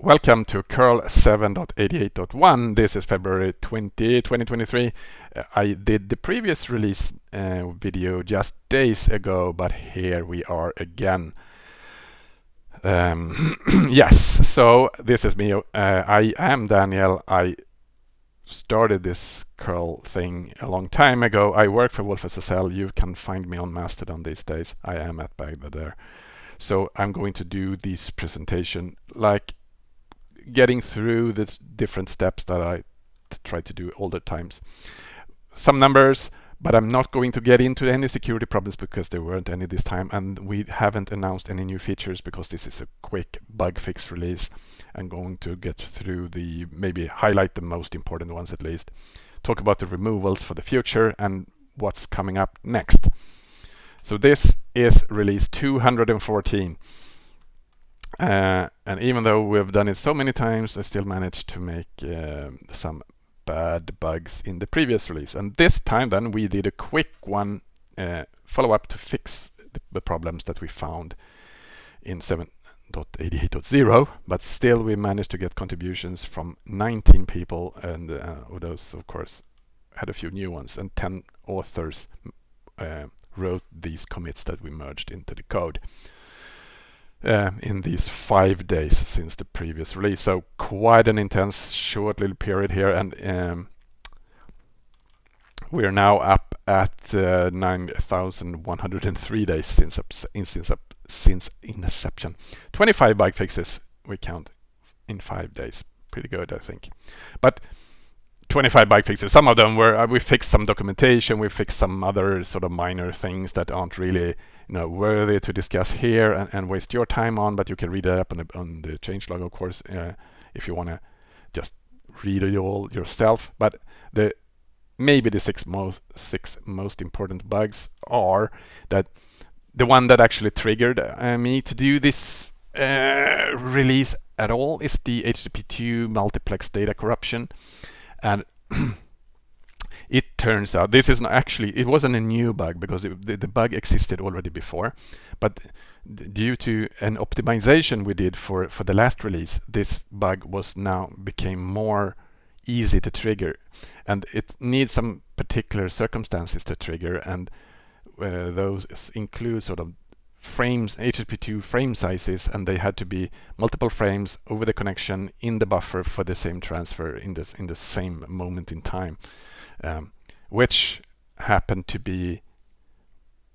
Welcome to curl 7.88.1. This is February 20, 2023. Uh, I did the previous release uh, video just days ago, but here we are again. Um, yes, so this is me. Uh, I am Daniel. I started this curl thing a long time ago. I work for wolfSSL. You can find me on Mastodon these days. I am at bagder there. So I'm going to do this presentation like getting through the different steps that I try to do all the times. Some numbers, but I'm not going to get into any security problems because there weren't any this time and we haven't announced any new features because this is a quick bug fix release. I'm going to get through the, maybe highlight the most important ones at least, talk about the removals for the future and what's coming up next. So this is release 214. Uh, and even though we've done it so many times, I still managed to make uh, some bad bugs in the previous release. And this time then we did a quick one uh, follow-up to fix the, the, problems that we found in 7.88.0, but still we managed to get contributions from 19 people. And uh, those of course had a few new ones. And 10 authors uh, wrote these commits that we merged into the code uh, in these five days since the previous release. So quite an intense short little period here and um, we are now up at uh, 9,103 days since, since, since inception. 25 bug fixes we count in five days. Pretty good, I think. But 25 bug fixes. Some of them were uh, we fixed some documentation, we fixed some other sort of minor things that aren't really you know worthy to discuss here and, and waste your time on. But you can read it up on the, on the changelog, of course, uh, if you want to just read it all yourself. But the maybe the six most six most important bugs are that the one that actually triggered uh, me to do this uh, release at all is the HTTP2 multiplex data corruption and it turns out this is not actually it wasn't a new bug because it, the, the, bug existed already before but due to an optimization we did for for the last release this bug was now became more easy to trigger. And it needs some particular circumstances to trigger and uh, those include sort of frames, HTTP2 frame sizes, and they had to be multiple frames over the connection in the buffer for the same transfer in this in the same moment in time, um, which happened to be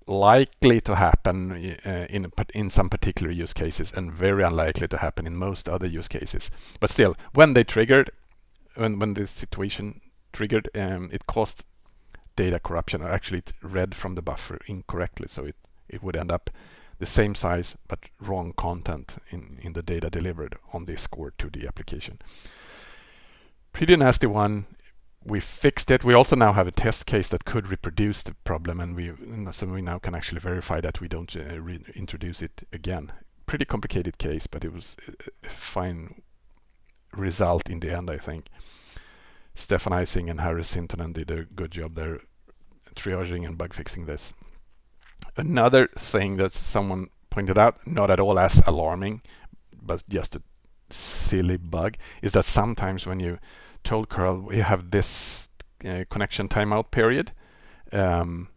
likely to happen uh, in in some particular use cases and very unlikely to happen in most other use cases. But still, when they triggered, when when this situation triggered, um, it caused data corruption, or actually it read from the buffer incorrectly, so it it would end up the same size but wrong content in, in the data delivered on this core to the application. Pretty nasty one. We fixed it. We also now have a test case that could reproduce the problem and we so we now can actually verify that we don't uh, introduce it again. Pretty complicated case, but it was a fine result in the end, I think. Stefan Eising and Harry Sintonen did a good job there triaging and bug fixing this. Another thing that someone pointed out, not at all as alarming, but just a silly bug, is that sometimes when you told curl we have this uh, connection timeout period, um,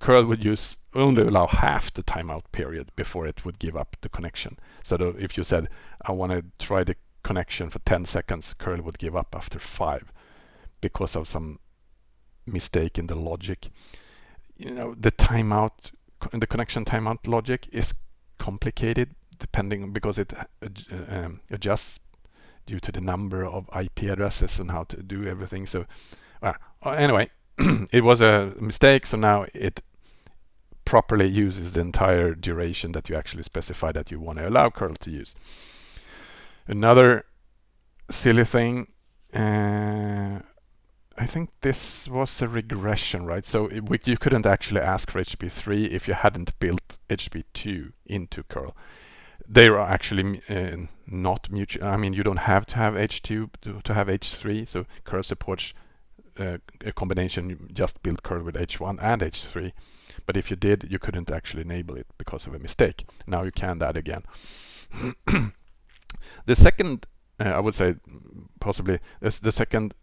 curl would use only allow half the timeout period before it would give up the connection. So if you said, I want to try the connection for 10 seconds, curl would give up after five because of some mistake in the logic you know the timeout the connection timeout logic is complicated depending because it uh, um, adjusts due to the number of IP addresses and how to do everything so uh, anyway it was a mistake so now it properly uses the entire duration that you actually specify that you want to allow curl to use another silly thing uh, I think this was a regression, right? So it, you couldn't actually ask for HTTP3 if you hadn't built HTTP2 into curl. They are actually uh, not mutual. I mean, you don't have to have H2 to, to have H3. So curl supports uh, a combination. You just build curl with H1 and H3. But if you did, you couldn't actually enable it because of a mistake. Now you can that again. The second, uh, I would say, possibly, the second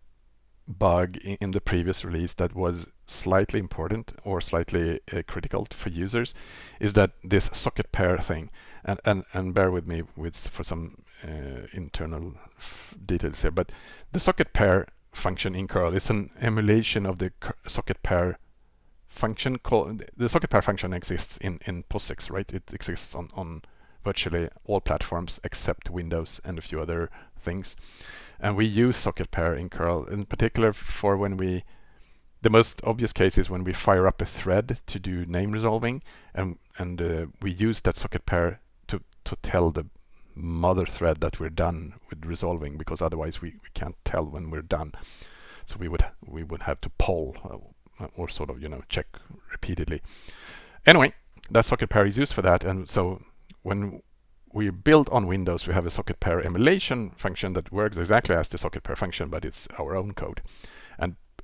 bug in the previous release that was slightly important or slightly uh, critical for users is that this socket pair thing and and, and bear with me with for some uh, internal details here but the socket pair function in curl is an emulation of the socket pair function called the socket pair function exists in in POSIX right? It exists on on virtually all platforms except Windows and a few other things. And we use socket pair in curl in particular for when we the most obvious case is when we fire up a thread to do name resolving and and uh, we use that socket pair to to tell the mother thread that we're done with resolving because otherwise we, we can't tell when we're done so we would we would have to poll uh, or sort of you know check repeatedly anyway that socket pair is used for that and so when we build on Windows, we have a socket pair emulation function that works exactly as the socket pair function, but it's our own code.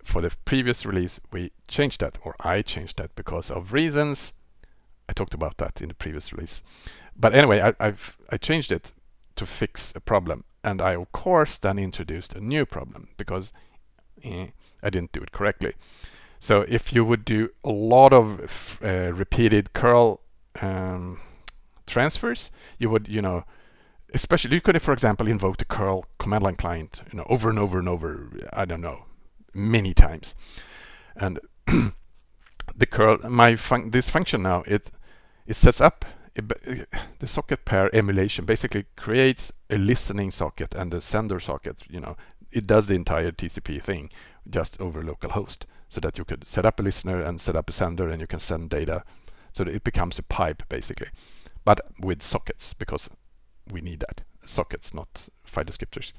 For the previous release, we changed that, or I changed that because of reasons. I talked about that in the previous release. But anyway, I, have I changed it to fix a problem. And I, of course, then introduced a new problem because eh, I didn't do it correctly. So if you would do a lot of uh, repeated curl um, transfers, you would, you know, especially you could, for example, invoke the curl command line client, you know, over and over and over, I don't know, many times. And the curl, my fun this function now, it it sets up the socket pair emulation basically creates a listening socket and a sender socket, you know, it does the entire TCP thing just over localhost so that you could set up a listener and set up a sender and you can send data. So it becomes a pipe basically but with sockets because we need that. Sockets not file descriptors.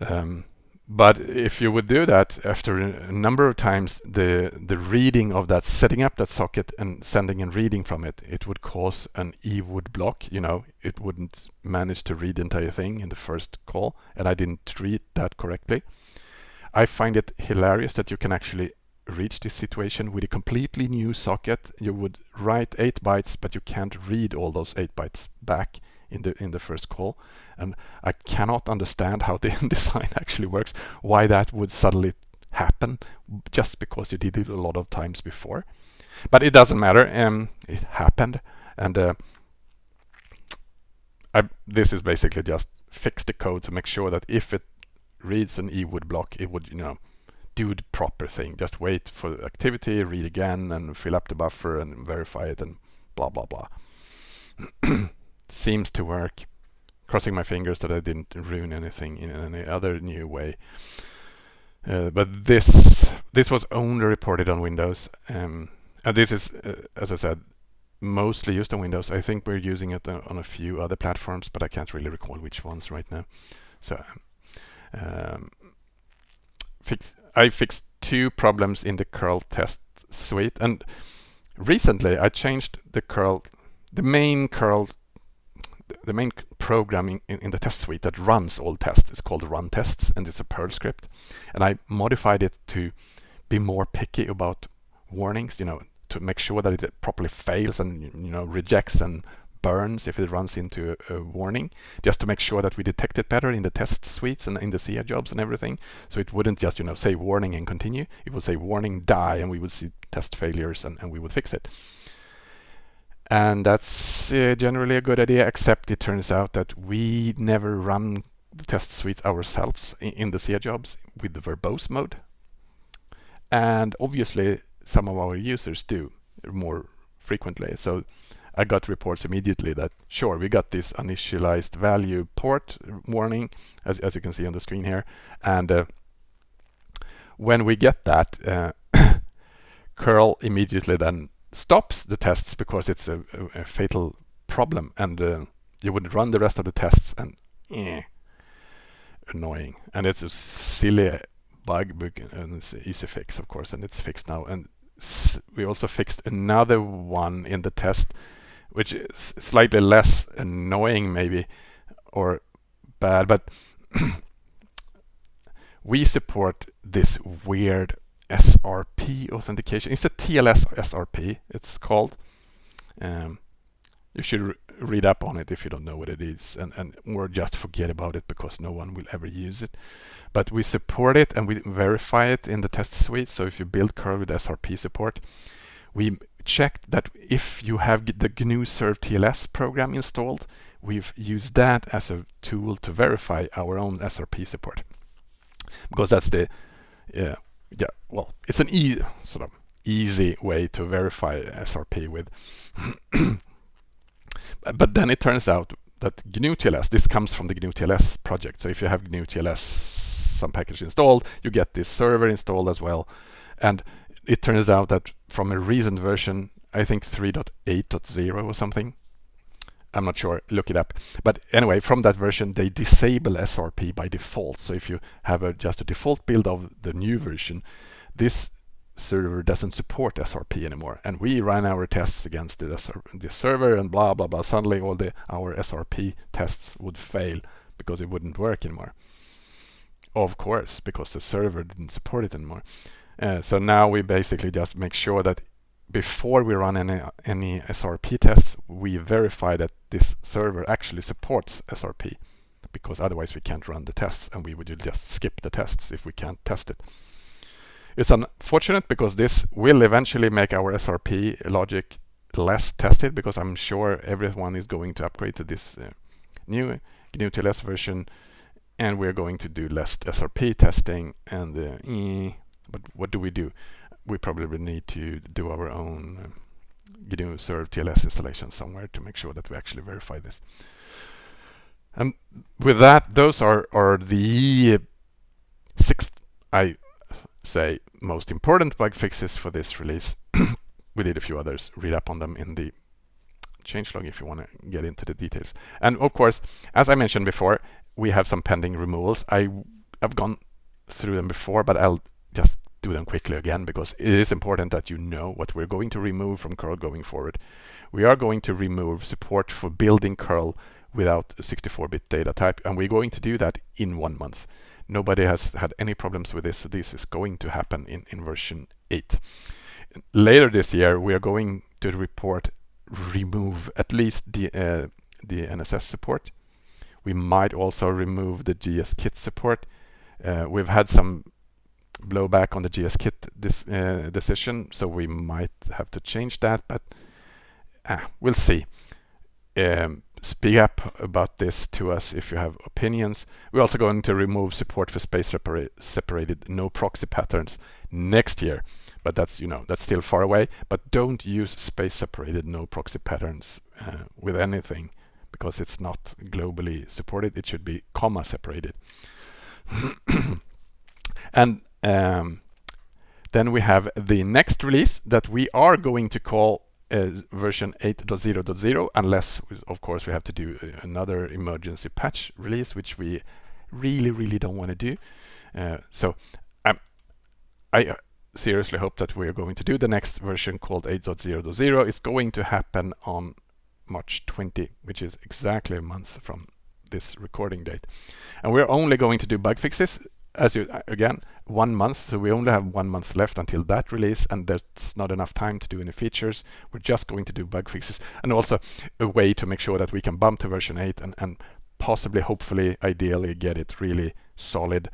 Um, but if you would do that after a number of times the the reading of that setting up that socket and sending and reading from it it would cause an EWOULDBLOCK you know? It wouldn't manage to read the entire thing in the first call and I didn't read that correctly. I find it hilarious that you can actually reach this situation with a completely new socket. You would write 8 bytes but you can't read all those 8 bytes back in the in the first call and I cannot understand how the design actually works why that would suddenly happen just because you did it a lot of times before but it doesn't matter um, it happened and uh, I, this is basically just fix the code to make sure that if it reads an EWOULDBLOCK it would you know do the proper thing. Just wait for the activity, read again, and fill up the buffer and verify it, and blah blah blah. Seems to work. Crossing my fingers that I didn't ruin anything in any other new way. Uh, but this this was only reported on Windows, um, and this is, uh, as I said, mostly used on Windows. I think we're using it on a few other platforms, but I can't really recall which ones right now. So um, fix, I fixed two problems in the curl test suite and recently I changed the curl the main curl the main program in, in, the test suite that runs all tests is called run tests and it's a Perl script and I modified it to be more picky about warnings you know to make sure that it properly fails and you know rejects and burns if it runs into a, a, warning, just to make sure that we detect it better in the test suites and in the CI jobs and everything. So it wouldn't just, you know, say warning and continue. It would say warning, die, and we would see test failures and, and we would fix it. And that's uh, generally a good idea, except it turns out that we never run the test suite ourselves in, in the CI jobs with the verbose mode. And obviously some of our users do more frequently. So I got reports immediately that sure we got this initialized value port warning as, as you can see on the screen here and uh, when we get that uh, curl immediately then stops the tests because it's a, a, a fatal problem and uh, you would run the rest of the tests and eh, annoying. And it's a silly bug and it's an easy fix of course and it's fixed now. And we also fixed another one in the test which is slightly less annoying maybe or bad, but we support this weird SRP authentication. It's a TLS SRP, it's called. Um, you should read up on it if you don't know what it is and, and or just forget about it because no one will ever use it. But we support it and we verify it in the test suite. So if you build curl with SRP support, we checked that if you have the GNU Serve TLS program installed, we've used that as a tool to verify our own SRP support. Because that's the, yeah, well, it's an e sort of easy way to verify SRP with. but then it turns out that GNU TLS, this comes from the GNU TLS project. So if you have GNU TLS, some package installed, you get this server installed as well. And it turns out that from a recent version, I think 3.8.0 or something, I'm not sure, look it up. But anyway, from that version, they disable SRP by default. So if you have a, just a default build of the new version, this server doesn't support SRP anymore. And we ran our tests against the, the server and blah, blah, blah. Suddenly all the our SRP tests would fail because it wouldn't work anymore. Of course, because the server didn't support it anymore. Uh, so now we basically just make sure that before we run any, any SRP tests, we verify that this server actually supports SRP because otherwise we can't run the tests and we would just skip the tests if we can't test it. It's unfortunate because this will eventually make our SRP logic less tested because I'm sure everyone is going to upgrade to this uh, new TLS version and we're going to do less SRP testing and uh, eh, but what do we do? We probably need to do our own uh, GNU Serve TLS installation somewhere to make sure that we actually verify this. And with that, those are, are the six, I say most important bug fixes for this release. we did a few others, read up on them in the changelog if you want to get into the details. And of course, as I mentioned before, we have some pending removals. I have gone through them before, but I'll just do them quickly again because it is important that you know what we're going to remove from curl going forward. We are going to remove support for building curl without a 64-bit data type and we're going to do that in one month. Nobody has had any problems with this, so this is going to happen in, in version 8. Later this year, we are going to report remove at least the, uh, the NSS support. We might also remove the GSKit support. Uh, we've had some blowback on the GSKit this, uh, decision, so we might have to change that, but uh, we'll see. Um, speak up about this to us if you have opinions. We're also going to remove support for space separated no proxy patterns next year. But that's, you know, that's still far away. But don't use space separated no proxy patterns uh, with anything because it's not globally supported. It should be comma separated. and um, then we have the next release that we are going to call uh, version 8.0.0 unless of course we have to do uh, another emergency patch release which we really really don't want to do. Uh, so um, I uh, seriously hope that we're going to do the next version called 8.0.0 it's going to happen on March 20 which is exactly a month from this recording date. And we're only going to do bug fixes as you uh, again one month so we only have one month left until that release and there's not enough time to do any features. We're just going to do bug fixes and also a way to make sure that we can bump to version 8 and, and possibly hopefully ideally get it really solid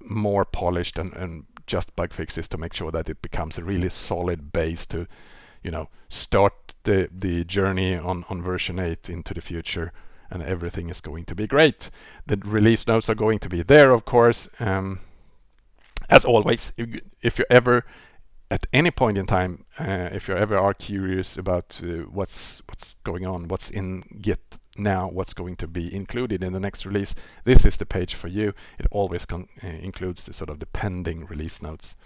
more polished and, and just bug fixes to make sure that it becomes a really solid base to you know start the the journey on on version 8 into the future and everything is going to be great. The release notes are going to be there, of course. Um, as always, if, you ever, at any point in time, uh, if you ever are curious about uh, what's what's going on, what's in Git now, what's going to be included in the next release, this is the page for you. It always uh, includes the sort of the pending release notes,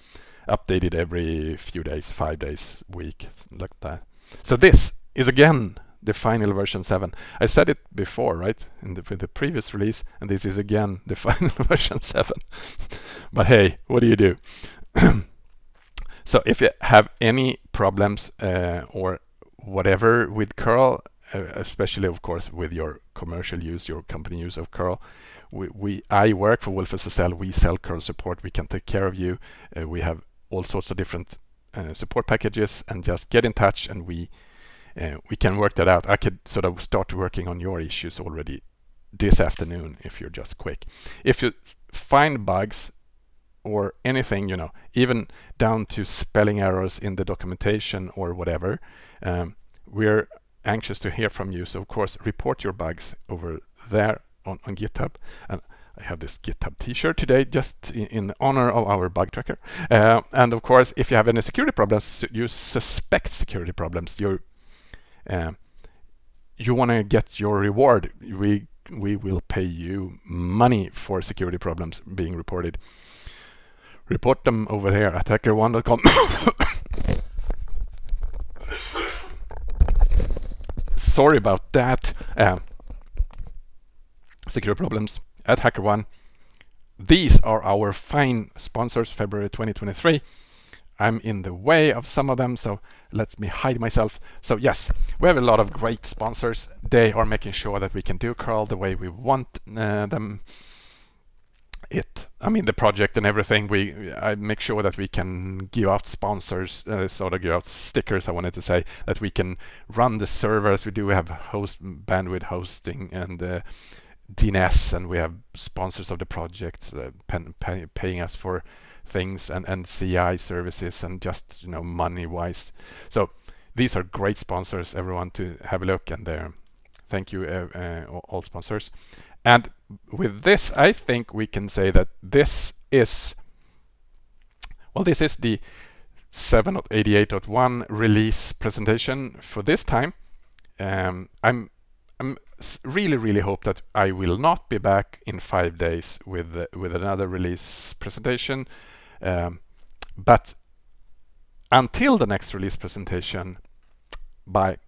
updated every few days, five days, week, like that. So this is again the final version 7. I said it before, right, in the, in the previous release, and this is again the final version 7. but hey, what do you do? so if you have any problems uh, or whatever with curl, uh, especially of course with your commercial use, your company use of curl, we, we I work for wolfSSL. We sell curl support. We can take care of you. Uh, we have all sorts of different uh, support packages, and just get in touch, and we uh, we can work that out. I could sort of start working on your issues already this afternoon if you're just quick. If you find bugs or anything, you know, even down to spelling errors in the documentation or whatever, um, we're anxious to hear from you. So of course, report your bugs over there on, on GitHub. And I have this GitHub t-shirt today just in, in, honor of our bug tracker. Uh, and of course, if you have any security problems, you suspect security problems, you uh, you want to get your reward. We we will pay you money for security problems being reported. Report them over here at hackerone.com. Sorry about that. Uh, security problems at HackerOne. These are our fine sponsors, February 2023. I'm in the way of some of them, so let me hide myself. So yes, we have a lot of great sponsors. They are making sure that we can do curl the way we want uh, them. It, I mean, the project and everything. We, I make sure that we can give out sponsors, uh, sort of give out stickers. I wanted to say that we can run the servers. We do have host bandwidth hosting and uh, DNS, and we have sponsors of the project uh, pay, paying us for things and, and CI services and just you know money wise. So these are great sponsors, everyone to have a look and there. Thank you uh, uh, all sponsors. And with this, I think we can say that this is, well, this is the 7.88.1 release presentation for this time. Um, I'm, I'm really, really hope that I will not be back in five days with with another release presentation. Um, but until the next release presentation, bye.